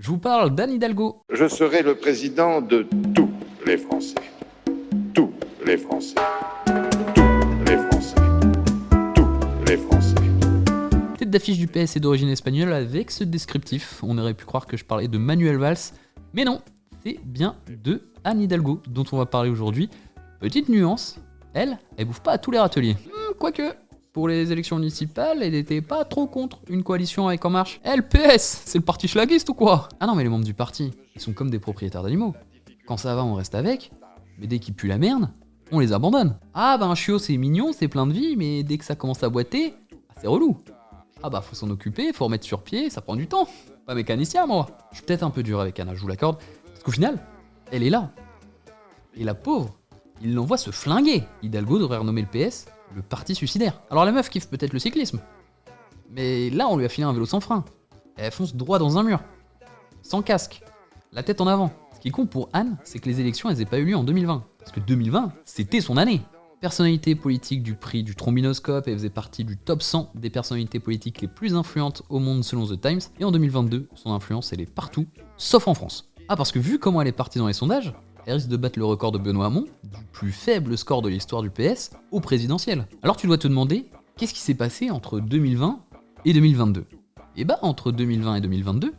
Je vous parle d'Anne Hidalgo. Je serai le président de tous les Français. Tous les Français. Tous les Français. Tous les Français. Tête d'affiche du PS est d'origine espagnole avec ce descriptif. On aurait pu croire que je parlais de Manuel Valls, mais non, c'est bien de Anne Hidalgo dont on va parler aujourd'hui. Petite nuance, elle, elle bouffe pas à tous les râteliers. Hmm, quoique, pour les élections municipales, elle n'était pas trop contre une coalition avec En Marche. LPS, c'est le parti schlaguiste ou quoi? Ah non, mais les membres du parti, ils sont comme des propriétaires d'animaux. Quand ça va, on reste avec, mais dès qu'ils puent la merde, on les abandonne. Ah bah un chiot c'est mignon, c'est plein de vie, mais dès que ça commence à boiter, bah, c'est relou. Ah bah faut s'en occuper, faut remettre sur pied, ça prend du temps. Pas mécanicien moi. Je suis peut-être un peu dur avec Anna, je vous l'accorde, parce qu'au final, elle est là. Et la pauvre, il l'envoie se flinguer. Hidalgo devrait renommer le PS le parti suicidaire. Alors la meuf kiffe peut-être le cyclisme. Mais là, on lui a filé un vélo sans frein. Elle fonce droit dans un mur. Sans casque. La tête en avant. Ce qui compte pour Anne, c'est que les élections, elles n'aient pas eu lieu en 2020. Parce que 2020, c'était son année. Personnalité politique du prix du trombinoscope, elle faisait partie du top 100 des personnalités politiques les plus influentes au monde selon The Times. Et en 2022, son influence, elle est partout, sauf en France. Ah, parce que vu comment elle est partie dans les sondages, elle risque de battre le record de Benoît Hamon, du plus faible score de l'histoire du PS, au présidentiel. Alors tu dois te demander, qu'est-ce qui s'est passé entre 2020 et 2022 Et bah entre 2020 et 2022,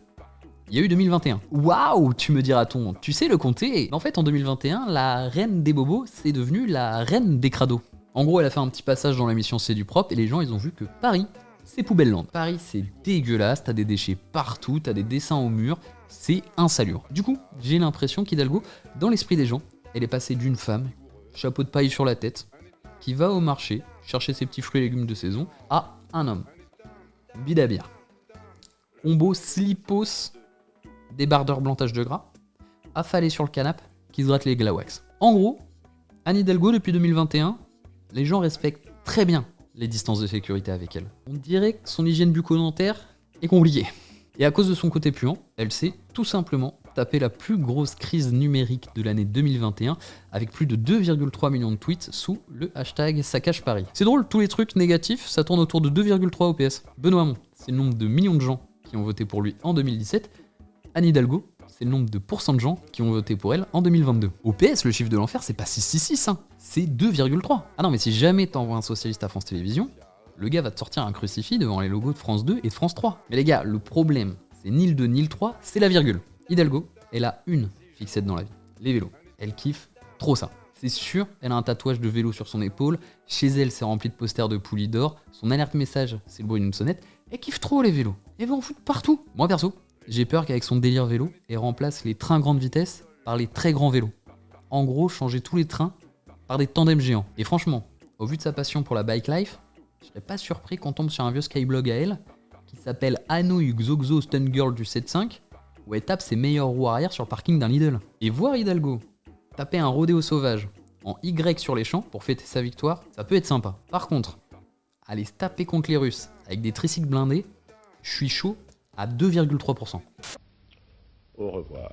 il y a eu 2021. Waouh, tu me diras-t-on, tu sais le compter En fait, en 2021, la reine des bobos, c'est devenue la reine des crados. En gros, elle a fait un petit passage dans l'émission C'est du propre et les gens, ils ont vu que Paris, c'est poubelle land. Paris, c'est dégueulasse, t'as des déchets partout, t'as des dessins au mur, c'est insalubre. Du coup, j'ai l'impression qu'Hidalgo, dans l'esprit des gens, elle est passée d'une femme, chapeau de paille sur la tête, qui va au marché chercher ses petits fruits et légumes de saison, à un homme. Bidabia. Combo slipos, débardeur blantage de gras, affalé sur le canapé, qui se gratte les glawax. En gros, Anne Hidalgo, depuis 2021, les gens respectent très bien les distances de sécurité avec elle. On dirait que son hygiène bucco-dentaire est compliquée. Et à cause de son côté puant, elle s'est tout simplement tapé la plus grosse crise numérique de l'année 2021 avec plus de 2,3 millions de tweets sous le hashtag Saccage Paris. C'est drôle, tous les trucs négatifs, ça tourne autour de 2,3 OPS. Benoît Hamon, c'est le nombre de millions de gens qui ont voté pour lui en 2017. Anne Hidalgo, c'est le nombre de pourcents de gens qui ont voté pour elle en 2022. OPS, le chiffre de l'enfer, c'est pas 666, hein, c'est 2,3. Ah non, mais si jamais t'envoies un socialiste à France Télévisions, le gars va te sortir un crucifix devant les logos de France 2 et de France 3. Mais les gars, le problème, c'est ni le 2 ni le 3, c'est la virgule. Hidalgo, elle a une fixette dans la vie, les vélos. Elle kiffe trop ça. C'est sûr, elle a un tatouage de vélo sur son épaule, chez elle c'est rempli de posters de poulies d'or, son alerte message c'est le bruit d'une sonnette, elle kiffe trop les vélos, elle va en foutre partout. Moi perso, j'ai peur qu'avec son délire vélo, elle remplace les trains grande vitesse par les très grands vélos. En gros, changer tous les trains par des tandems géants. Et franchement, au vu de sa passion pour la bike life, je serais pas surpris qu'on tombe sur un vieux skyblog à elle qui s'appelle Hanoi Xoxo Stun Girl du 7.5 où elle tape ses meilleures roues arrière sur le parking d'un Lidl. Et voir Hidalgo taper un rodéo sauvage en Y sur les champs pour fêter sa victoire, ça peut être sympa. Par contre, aller se taper contre les Russes avec des tricycles blindés, je suis chaud à 2,3%. Au revoir.